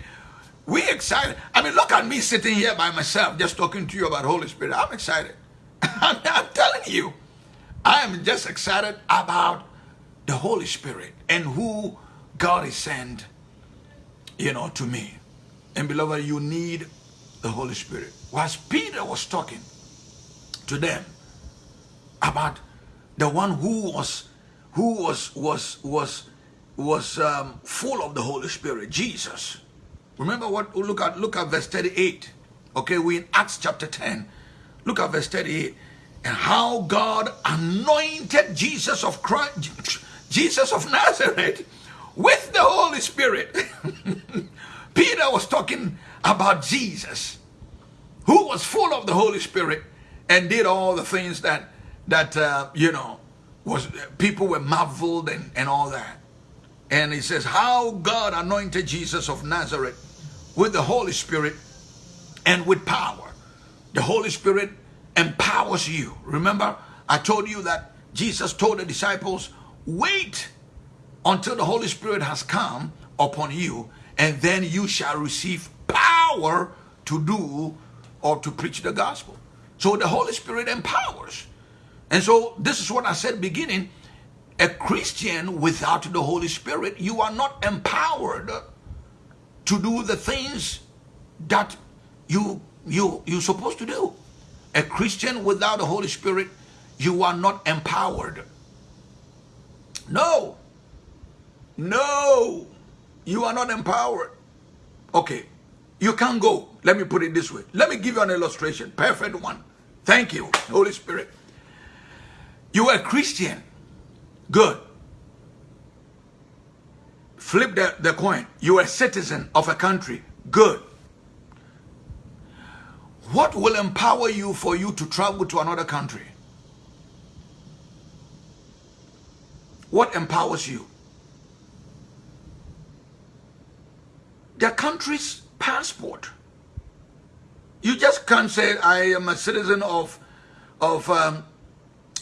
we excited. I mean, look at me sitting here by myself just talking to you about Holy Spirit. I'm excited. I'm, telling you, I am just excited about the Holy Spirit and who God is sent, you know, to me. And beloved, you need the Holy Spirit. Whilst Peter was talking to them about the one who was who was was was was um, full of the Holy Spirit, Jesus. Remember what look at look at verse 38. Okay, we in Acts chapter 10. Look at verse 38. And how God anointed Jesus of Christ, Jesus of Nazareth with the Holy Spirit. Peter was talking about Jesus, who was full of the Holy Spirit and did all the things that that uh, you know was people were marveled and, and all that. And he says, How God anointed Jesus of Nazareth with the Holy Spirit and with power. The Holy Spirit empowers you. Remember, I told you that Jesus told the disciples, Wait until the Holy Spirit has come upon you, and then you shall receive power to do or to preach the gospel. So the Holy Spirit empowers. And so this is what I said beginning. A Christian without the Holy Spirit, you are not empowered to do the things that you you you're supposed to do. A Christian without the Holy Spirit, you are not empowered. No. No. You are not empowered. Okay. You can't go. Let me put it this way. Let me give you an illustration. Perfect one. Thank you, Holy Spirit. You are a Christian. Good. Flip the, the coin. You are a citizen of a country. Good. What will empower you for you to travel to another country? What empowers you? The country's passport. You just can't say I am a citizen of of um,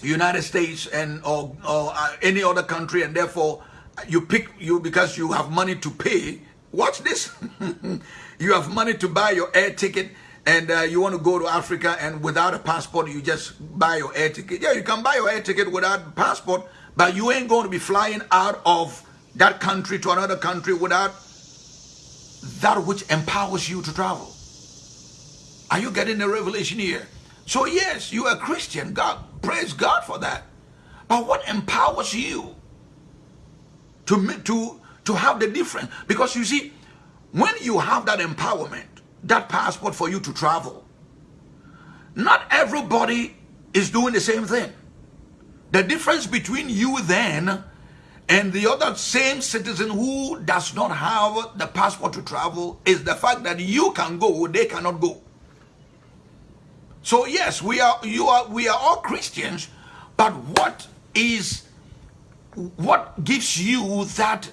United States and or, or uh, any other country, and therefore you pick you because you have money to pay. Watch this. you have money to buy your air ticket and uh, you want to go to Africa and without a passport, you just buy your air ticket. Yeah, you can buy your air ticket without a passport, but you ain't going to be flying out of that country to another country without that which empowers you to travel. Are you getting the revelation here? So yes, you are a Christian. God, praise God for that. But what empowers you to, to, to have the difference? Because you see, when you have that empowerment, that passport for you to travel. Not everybody is doing the same thing. The difference between you then and the other same citizen who does not have the passport to travel is the fact that you can go, they cannot go. So yes, we are you are we are all Christians, but what is what gives you that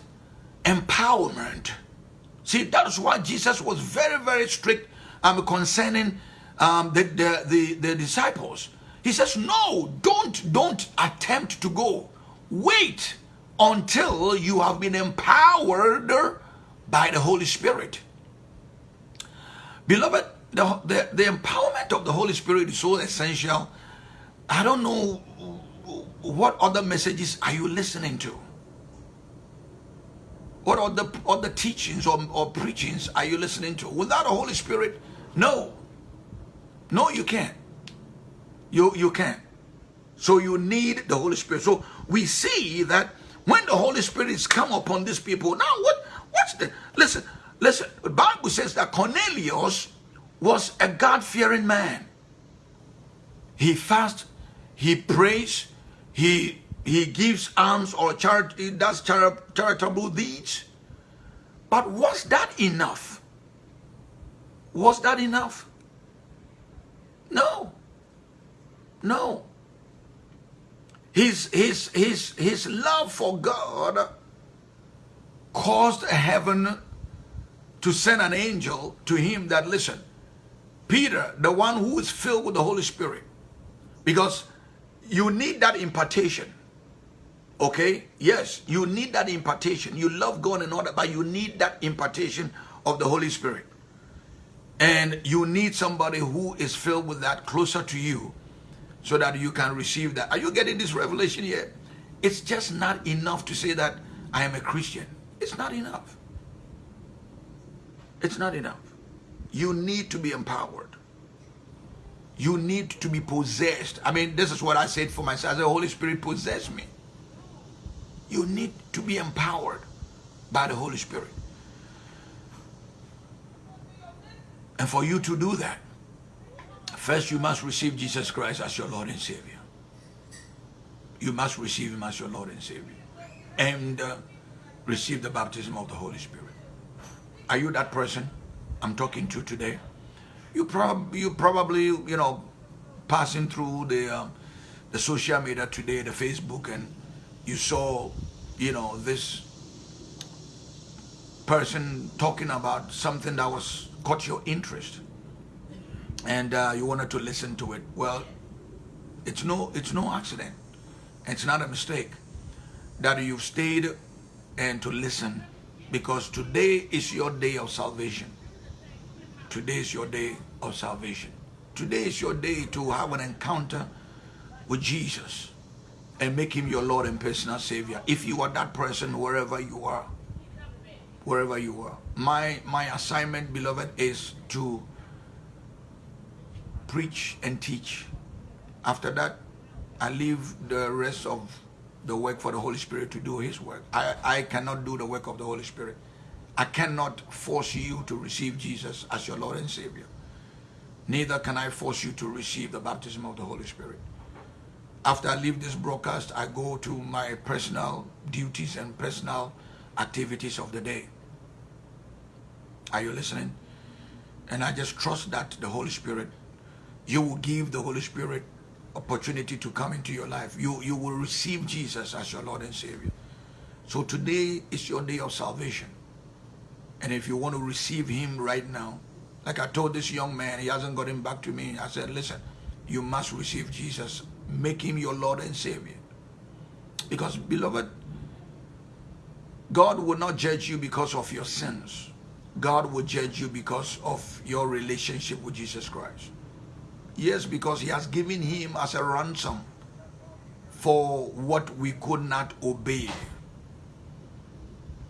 empowerment? See, that's why Jesus was very, very strict um, concerning um, the, the, the, the disciples. He says, no, don't, don't attempt to go. Wait until you have been empowered by the Holy Spirit. Beloved, the, the, the empowerment of the Holy Spirit is so essential. I don't know what other messages are you listening to? What the other teachings or, or preachings are you listening to? Without the Holy Spirit, no. No, you can't. You, you can't. So you need the Holy Spirit. So we see that when the Holy Spirit is come upon these people, now what? What's the listen? Listen. The Bible says that Cornelius was a God-fearing man. He fasts, he prays, he he gives alms or charity, does charitable deeds. But was that enough? Was that enough? No. No. His, his, his, his love for God caused heaven to send an angel to him that, listen, Peter, the one who is filled with the Holy Spirit, because you need that impartation. Okay? Yes, you need that impartation. You love God and all that, but you need that impartation of the Holy Spirit. And you need somebody who is filled with that closer to you so that you can receive that. Are you getting this revelation here? It's just not enough to say that I am a Christian. It's not enough. It's not enough. You need to be empowered. You need to be possessed. I mean, this is what I said for myself. The Holy Spirit possess me. You need to be empowered by the Holy Spirit. And for you to do that, first you must receive Jesus Christ as your Lord and Savior. You must receive Him as your Lord and Savior. And uh, receive the baptism of the Holy Spirit. Are you that person I'm talking to today? You, prob you probably, you know, passing through the, uh, the social media today, the Facebook, and you saw, you know, this person talking about something that was caught your interest. And uh, you wanted to listen to it. Well it's no it's no accident. It's not a mistake that you've stayed and to listen because today is your day of salvation today is your day of salvation today is your day to have an encounter with Jesus and make him your Lord and personal Savior. If you are that person, wherever you are, wherever you are. My, my assignment, beloved, is to preach and teach. After that, I leave the rest of the work for the Holy Spirit to do his work. I, I cannot do the work of the Holy Spirit. I cannot force you to receive Jesus as your Lord and Savior. Neither can I force you to receive the baptism of the Holy Spirit. After I leave this broadcast, I go to my personal duties and personal activities of the day. Are you listening? And I just trust that the Holy Spirit, you will give the Holy Spirit opportunity to come into your life. You, you will receive Jesus as your Lord and Savior. So today is your day of salvation. And if you want to receive him right now, like I told this young man, he hasn't gotten back to me. I said, listen, you must receive Jesus Make him your Lord and Savior. Because, beloved, God will not judge you because of your sins. God will judge you because of your relationship with Jesus Christ. Yes, because he has given him as a ransom for what we could not obey.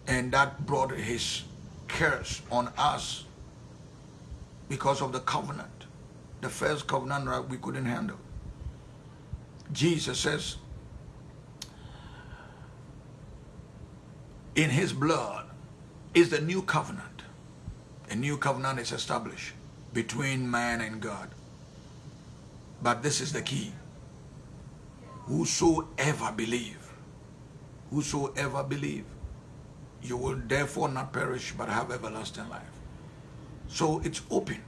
And that brought his curse on us because of the covenant. The first covenant right, we couldn't handle. Jesus says, in his blood is the new covenant. A new covenant is established between man and God. But this is the key. Whosoever believe, whosoever believe, you will therefore not perish but have everlasting life. So it's open.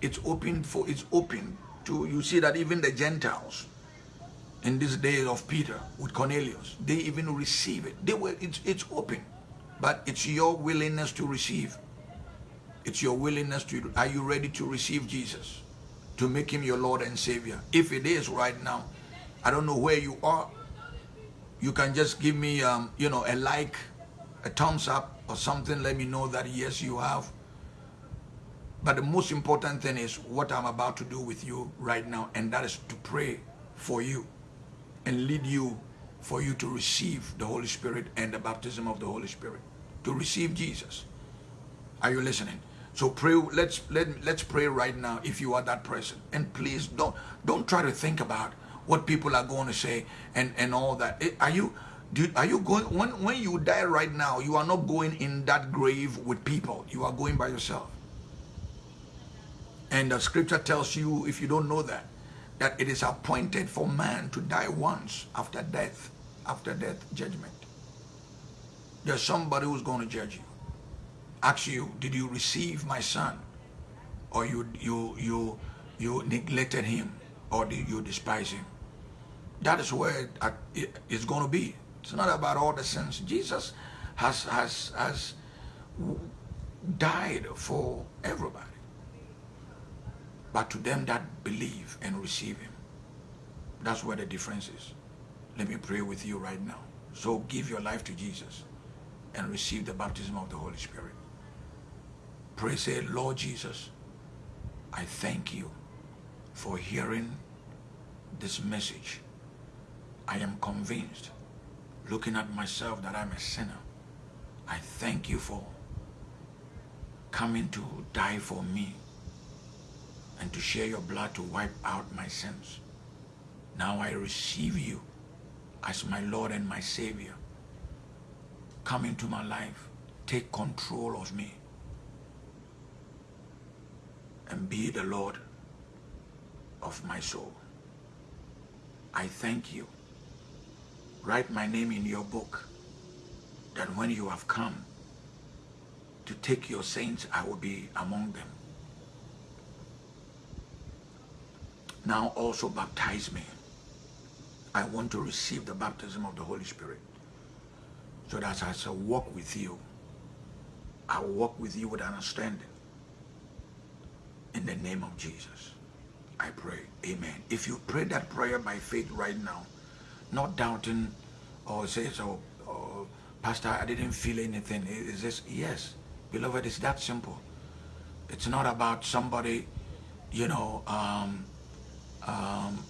It's open for, it's open to, you see that even the Gentiles in this day of Peter with Cornelius, they even receive it. They were, it's, it's open, but it's your willingness to receive. It's your willingness to, are you ready to receive Jesus? To make him your Lord and Savior? If it is right now, I don't know where you are. You can just give me, um, you know, a like, a thumbs up or something. Let me know that yes, you have but the most important thing is what I'm about to do with you right now, and that is to pray for you and lead you for you to receive the Holy Spirit and the baptism of the Holy Spirit, to receive Jesus. Are you listening? So pray. Let's let let's pray right now. If you are that person, and please don't don't try to think about what people are going to say and, and all that. Eh, are you, do, are you going, when, when you die right now, you are not going in that grave with people. You are going by yourself. And the scripture tells you, if you don't know that, that it is appointed for man to die once after death, after death judgment. There's somebody who's going to judge you. Ask you, did you receive my son? Or you, you, you, you neglected him? Or did you despise him? That is where it is going to be. It's not about all the sins. Jesus has, has, has died for everybody. But to them that believe and receive him, that's where the difference is. Let me pray with you right now. So give your life to Jesus and receive the baptism of the Holy Spirit. Pray, say, Lord Jesus, I thank you for hearing this message. I am convinced, looking at myself, that I'm a sinner. I thank you for coming to die for me and to share your blood to wipe out my sins. Now I receive you as my Lord and my Savior. Come into my life. Take control of me. And be the Lord of my soul. I thank you. Write my name in your book that when you have come to take your saints, I will be among them. Now also baptize me. I want to receive the baptism of the Holy Spirit. So that as I walk with you, I walk with you with understanding. In the name of Jesus, I pray. Amen. If you pray that prayer by faith right now, not doubting or say, so, oh, Pastor, I didn't feel anything. Is this? Yes. Beloved, it's that simple. It's not about somebody, you know, um, um,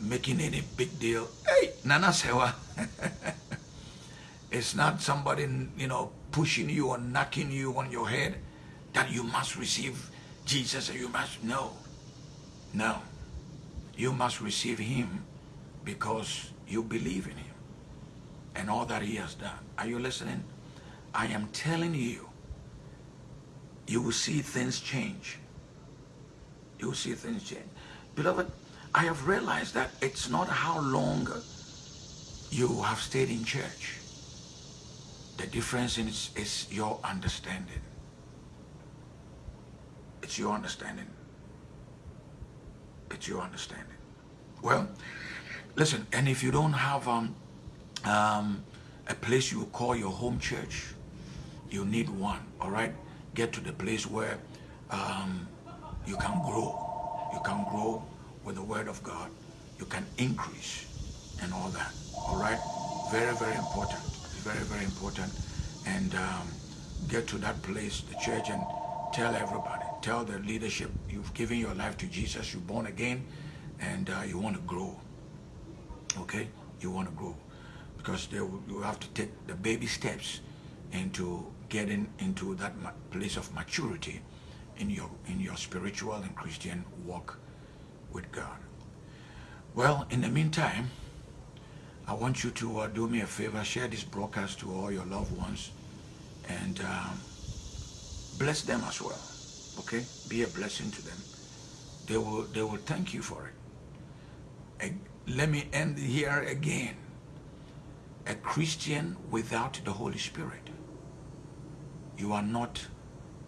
making any big deal. Hey, Nana Sewa. it's not somebody, you know, pushing you or knocking you on your head that you must receive Jesus you must. No. No. You must receive him because you believe in him and all that he has done. Are you listening? I am telling you, you will see things change. You will see things change. Beloved, I have realized that it's not how long you have stayed in church. The difference is, is your understanding. It's your understanding. It's your understanding. Well, listen, and if you don't have um, um, a place you call your home church, you need one, all right? Get to the place where um, you can grow. You can grow with the word of God, you can increase and all that. All right? Very, very important. Very, very important. And um, get to that place, the church, and tell everybody, tell the leadership, you've given your life to Jesus, you're born again, and uh, you want to grow. Okay? You want to grow. Because you have to take the baby steps into getting into that place of maturity in your in your spiritual and Christian walk with God. Well, in the meantime, I want you to uh, do me a favor, share this broadcast to all your loved ones and um, bless them as well. Okay? Be a blessing to them. They will, they will thank you for it. Let me end here again. A Christian without the Holy Spirit, you are not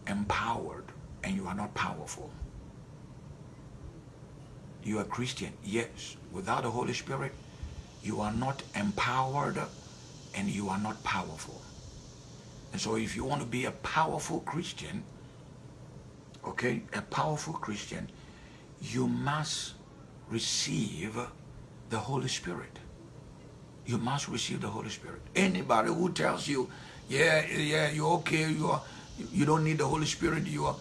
empowered and you are not powerful. You are Christian, yes. Without the Holy Spirit, you are not empowered and you are not powerful. And so if you want to be a powerful Christian, okay, a powerful Christian, you must receive the Holy Spirit. You must receive the Holy Spirit. Anybody who tells you, yeah, yeah, you're okay, you are, you don't need the Holy Spirit, you are,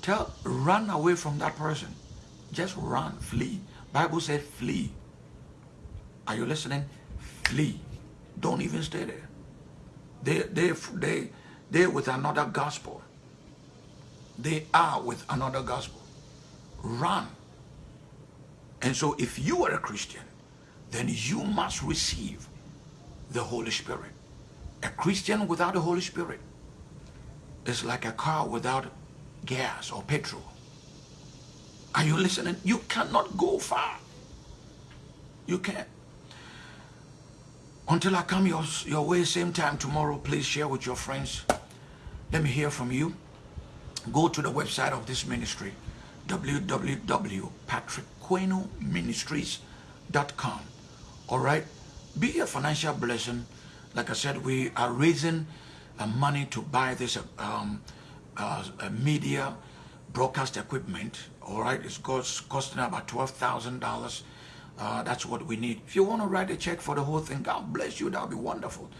tell, run away from that person. Just run, flee. Bible said flee. Are you listening? Flee. Don't even stay there. They, they, they, they with another gospel. They are with another gospel. Run. And so if you are a Christian, then you must receive the Holy Spirit. A Christian without the Holy Spirit is like a car without gas or petrol. Are you listening? You cannot go far. You can't. Until I come your, your way same time tomorrow, please share with your friends. Let me hear from you. Go to the website of this ministry, www.patrickquenoministries.com. All right? Be a financial blessing. Like I said, we are raising uh, money to buy this um, uh, media broadcast equipment. All right? It's cost, costing about $12,000 uh, that's what we need. If you want to write a check for the whole thing, God bless you. That'll be wonderful.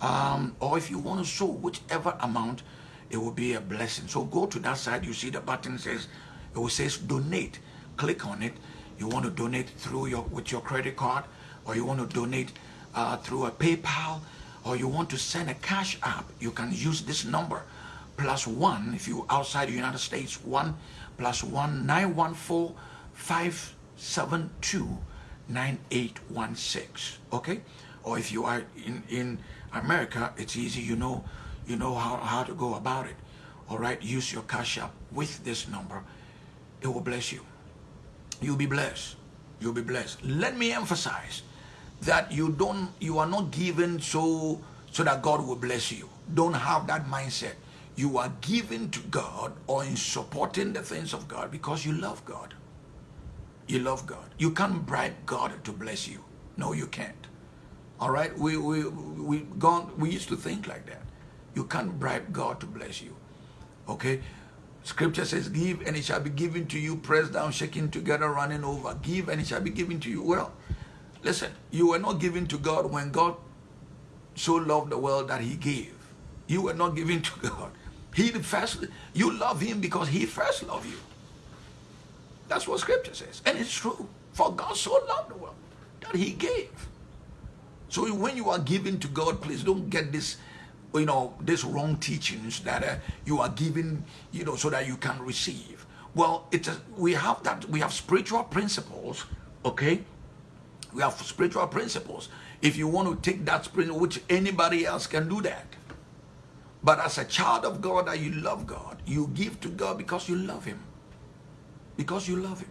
Um, or if you want to sow whichever amount, it will be a blessing. So go to that side. You see the button says, it will says donate. Click on it. You want to donate through your with your credit card, or you want to donate uh, through a PayPal, or you want to send a cash app. You can use this number plus one if you're outside the United States. One plus one nine one four five seven two 9816 okay or if you are in in america it's easy you know you know how, how to go about it all right use your cash app with this number it will bless you you'll be blessed you'll be blessed let me emphasize that you don't you are not given so so that god will bless you don't have that mindset you are given to god or in supporting the things of god because you love god you love God. You can't bribe God to bless you. No, you can't. All right? We, we, we, gone, we used to think like that. You can't bribe God to bless you. Okay? Scripture says, give and it shall be given to you, pressed down, shaking together, running over. Give and it shall be given to you. Well, listen, you were not given to God when God so loved the world that he gave. You were not given to God. He first, you love him because he first loved you. That's what scripture says. And it's true. For God so loved the world that he gave. So when you are giving to God, please don't get this, you know, this wrong teachings that uh, you are giving, you know, so that you can receive. Well, it's a, we have that, we have spiritual principles, okay? We have spiritual principles. If you want to take that principle, which anybody else can do that. But as a child of God that you love God, you give to God because you love him because you love him.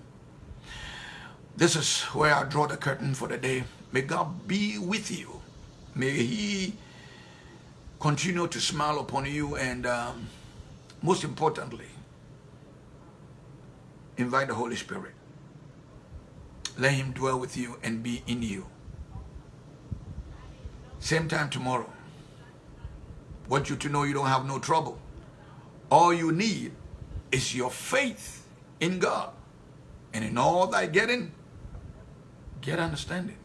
This is where I draw the curtain for the day. May God be with you. May he continue to smile upon you and um, most importantly, invite the Holy Spirit. Let him dwell with you and be in you. Same time tomorrow. Want you to know you don't have no trouble. All you need is your faith in God. And in all thy getting, get understanding.